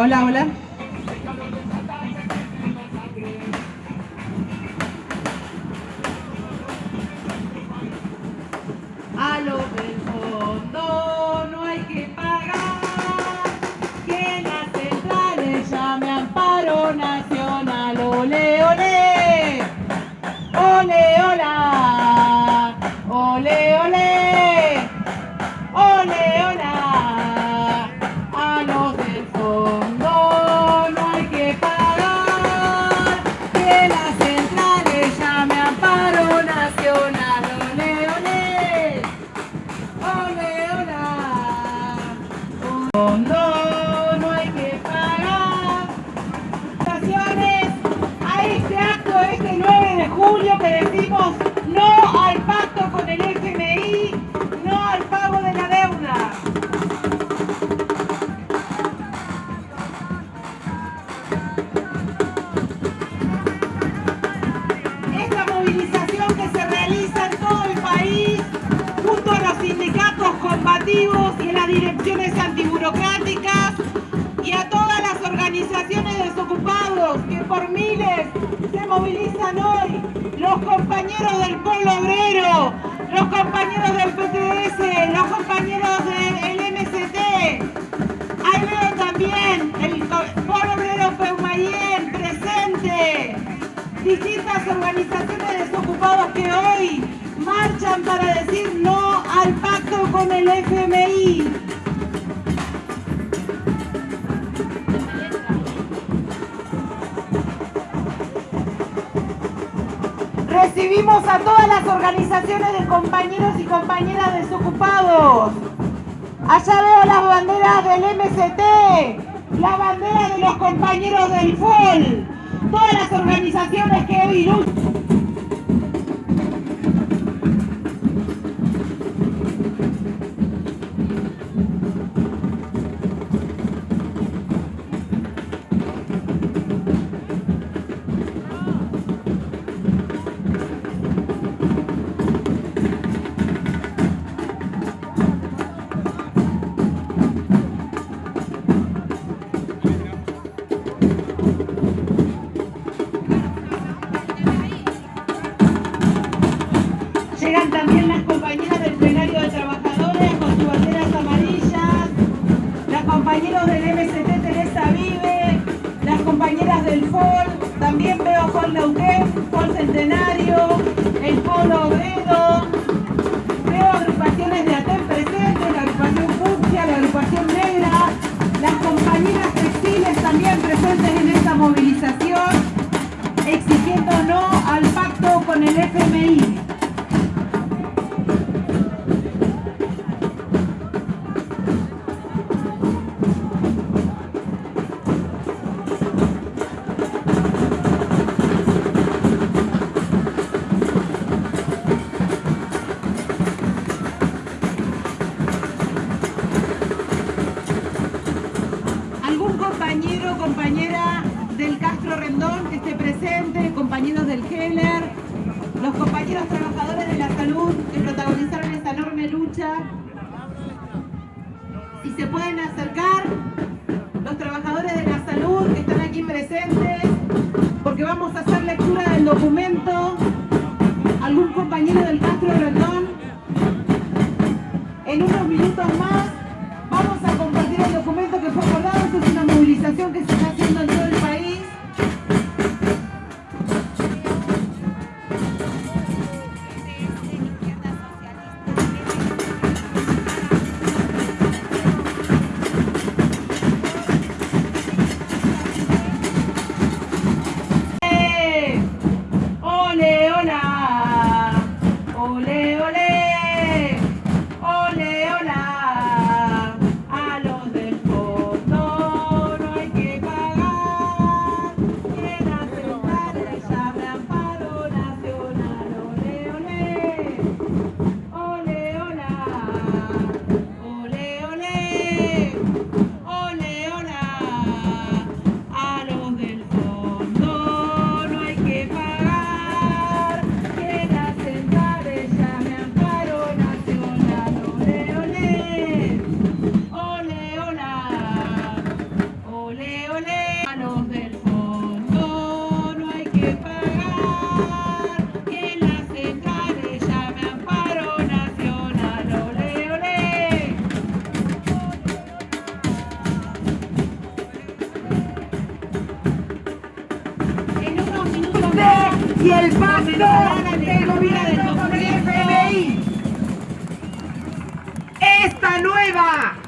Hola, hola. En unos minutos más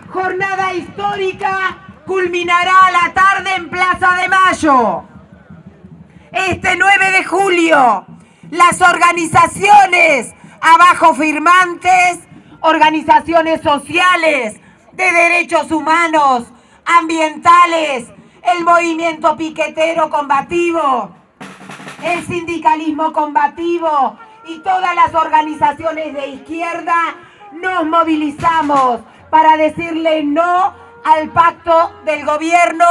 jornada histórica culminará a la tarde en Plaza de Mayo. Este 9 de julio, las organizaciones abajo firmantes, organizaciones sociales, de derechos humanos, ambientales, el movimiento piquetero combativo, el sindicalismo combativo y todas las organizaciones de izquierda nos movilizamos para decirle no al pacto del gobierno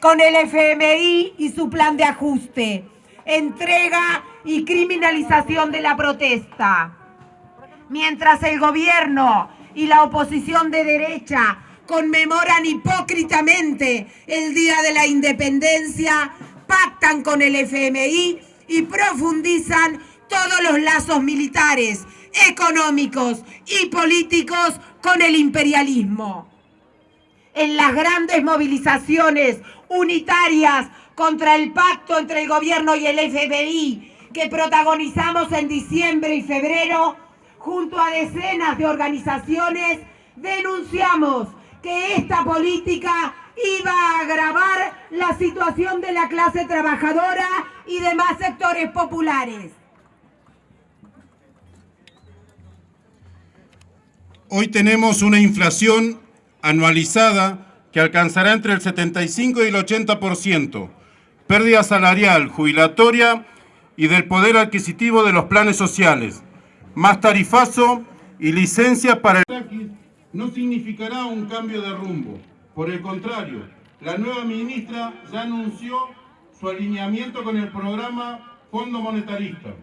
con el FMI y su plan de ajuste, entrega y criminalización de la protesta. Mientras el gobierno y la oposición de derecha conmemoran hipócritamente el Día de la Independencia, pactan con el FMI y profundizan todos los lazos militares, económicos y políticos con el imperialismo. En las grandes movilizaciones unitarias contra el pacto entre el gobierno y el FMI que protagonizamos en diciembre y febrero, junto a decenas de organizaciones, denunciamos que esta política iba a agravar la situación de la clase trabajadora y demás sectores populares. Hoy tenemos una inflación anualizada que alcanzará entre el 75 y el 80%, pérdida salarial, jubilatoria y del poder adquisitivo de los planes sociales, más tarifazo y licencia para el... No significará un cambio de rumbo. Por el contrario, la nueva ministra ya anunció su alineamiento con el programa Fondo Monetarista.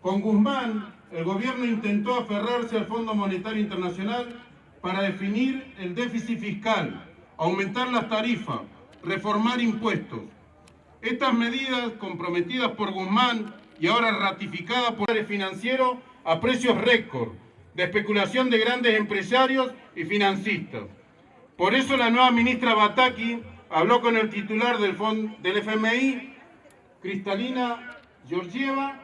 Con Guzmán, el gobierno intentó aferrarse al Fondo Monetario Internacional para definir el déficit fiscal, aumentar las tarifas, reformar impuestos. Estas medidas comprometidas por Guzmán y ahora ratificadas por el financiero a precios récord, de especulación de grandes empresarios y financistas. Por eso la nueva ministra Bataki habló con el titular del, del FMI, Cristalina Georgieva,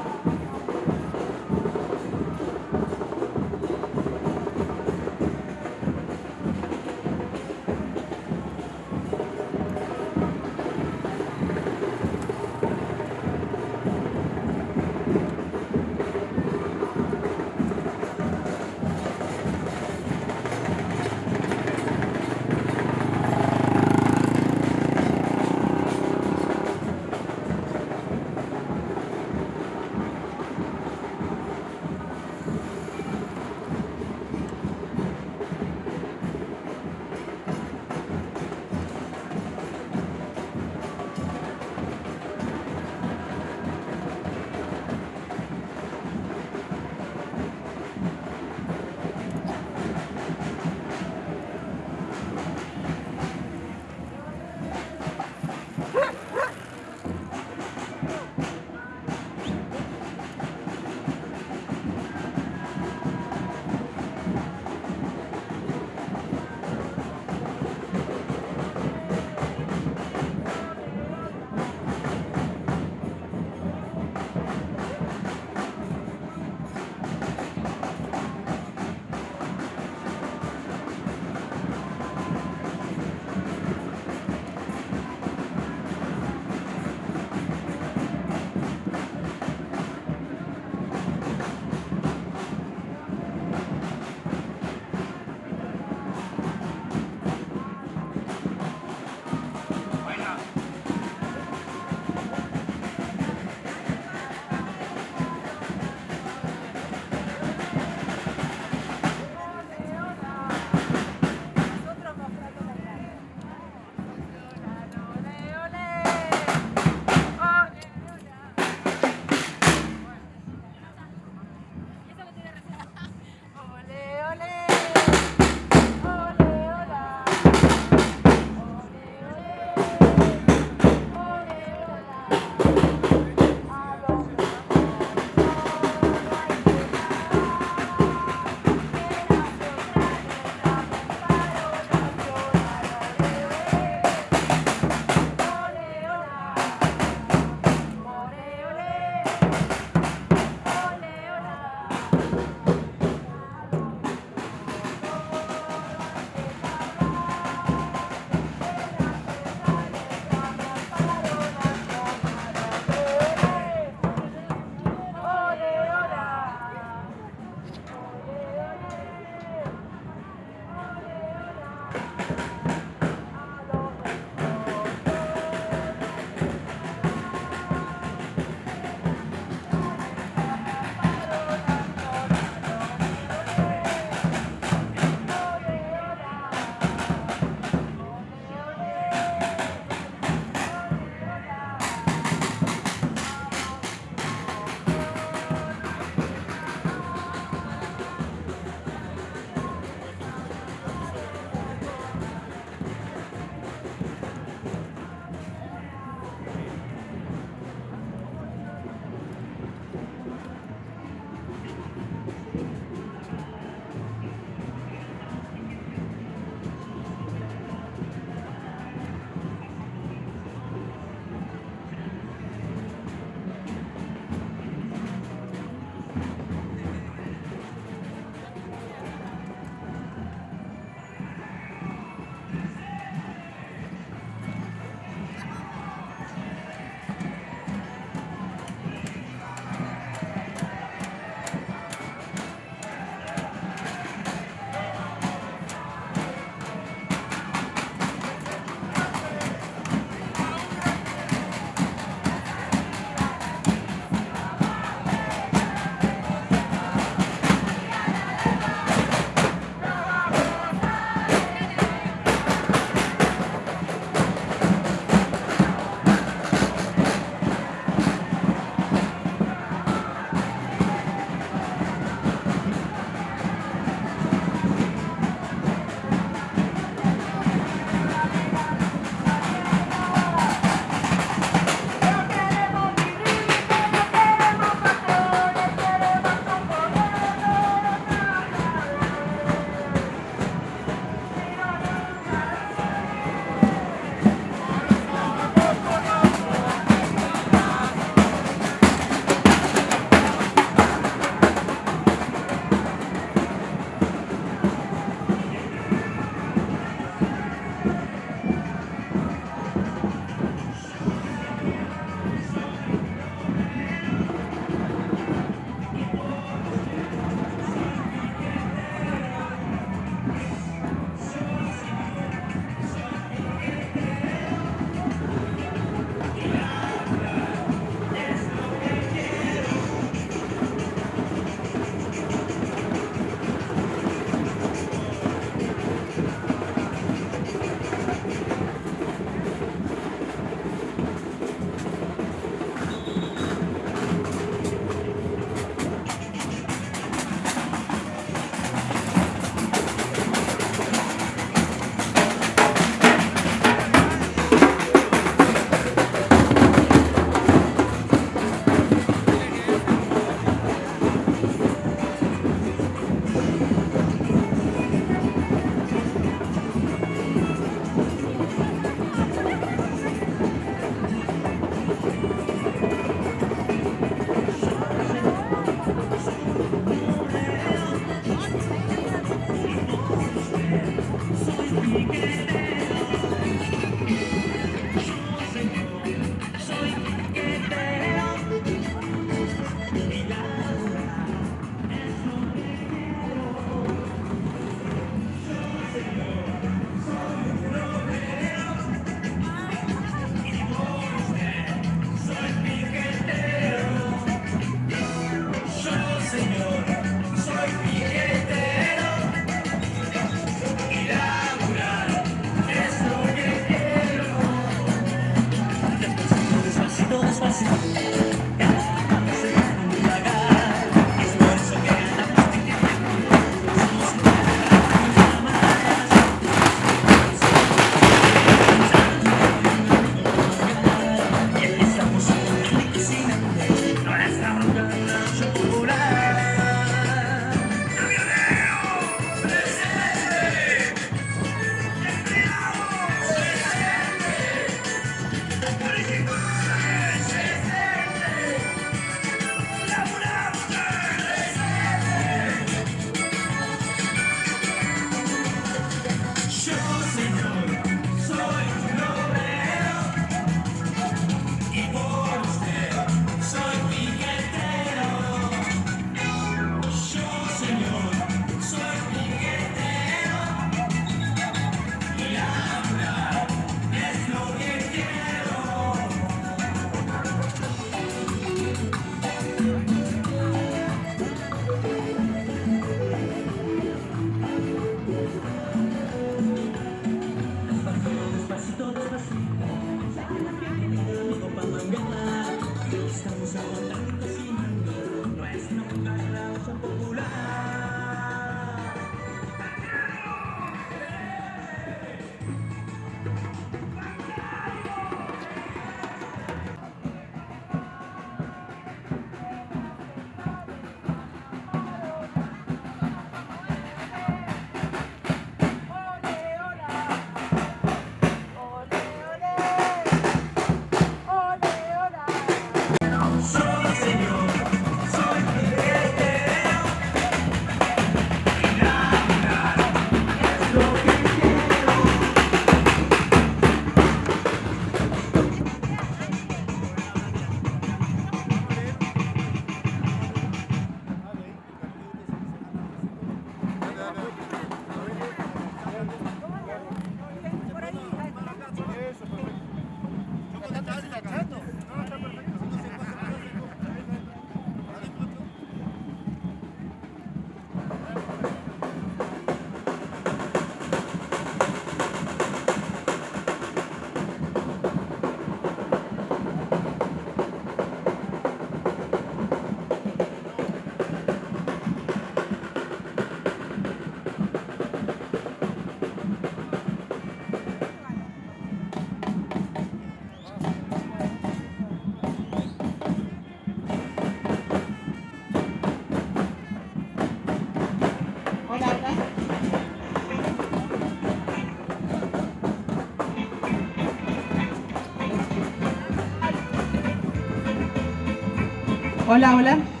Hola, hola.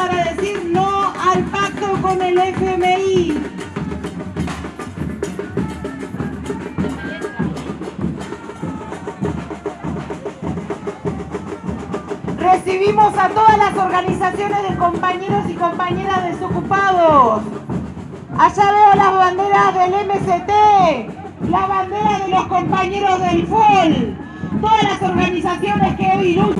Para decir no al pacto con el FMI. Recibimos a todas las organizaciones de compañeros y compañeras desocupados. Allá veo las banderas del MST, la bandera de los compañeros del FOL, todas las organizaciones que hoy luchan.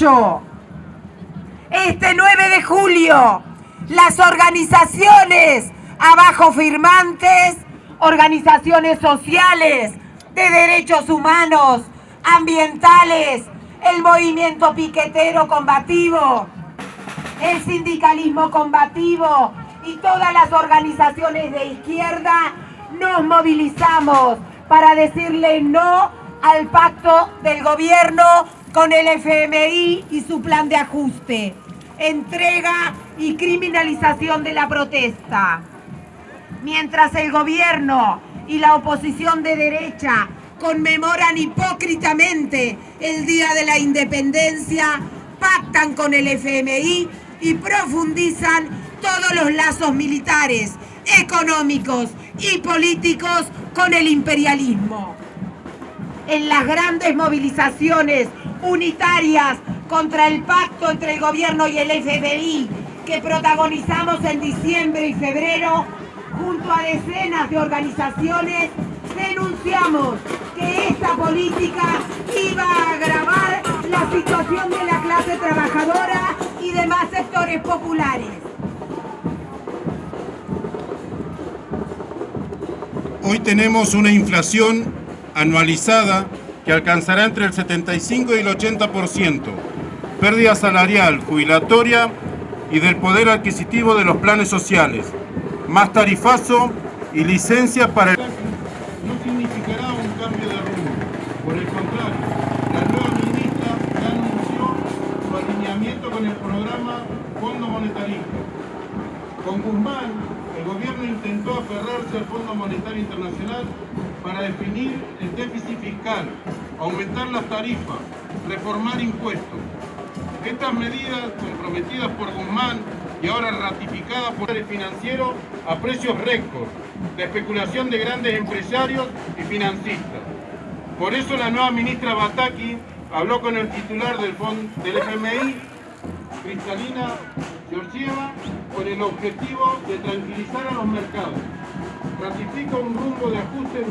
Este 9 de julio, las organizaciones abajo firmantes, organizaciones sociales, de derechos humanos, ambientales, el movimiento piquetero combativo, el sindicalismo combativo y todas las organizaciones de izquierda nos movilizamos para decirle no al pacto del gobierno con el FMI y su plan de ajuste, entrega y criminalización de la protesta. Mientras el gobierno y la oposición de derecha conmemoran hipócritamente el Día de la Independencia, pactan con el FMI y profundizan todos los lazos militares, económicos y políticos con el imperialismo. En las grandes movilizaciones unitarias contra el pacto entre el gobierno y el FMI que protagonizamos en diciembre y febrero, junto a decenas de organizaciones, denunciamos que esta política iba a agravar la situación de la clase trabajadora y demás sectores populares. Hoy tenemos una inflación anualizada que alcanzará entre el 75 y el 80%, pérdida salarial, jubilatoria y del poder adquisitivo de los planes sociales, más tarifazo y licencias para el... No significará un cambio de rumbo, por el contrario, la nueva ministra ya anunció su alineamiento con el programa Fondo Monetarista. Con Guzmán, el gobierno intentó aferrarse al Fondo Monetario Internacional para definir el déficit fiscal, aumentar las tarifas, reformar impuestos. Estas medidas comprometidas por Guzmán y ahora ratificadas por el financiero a precios récord, de especulación de grandes empresarios y financistas. Por eso la nueva ministra Bataki habló con el titular del FMI, Cristalina Georgieva, con el objetivo de tranquilizar a los mercados. Ratifica un rumbo de ajuste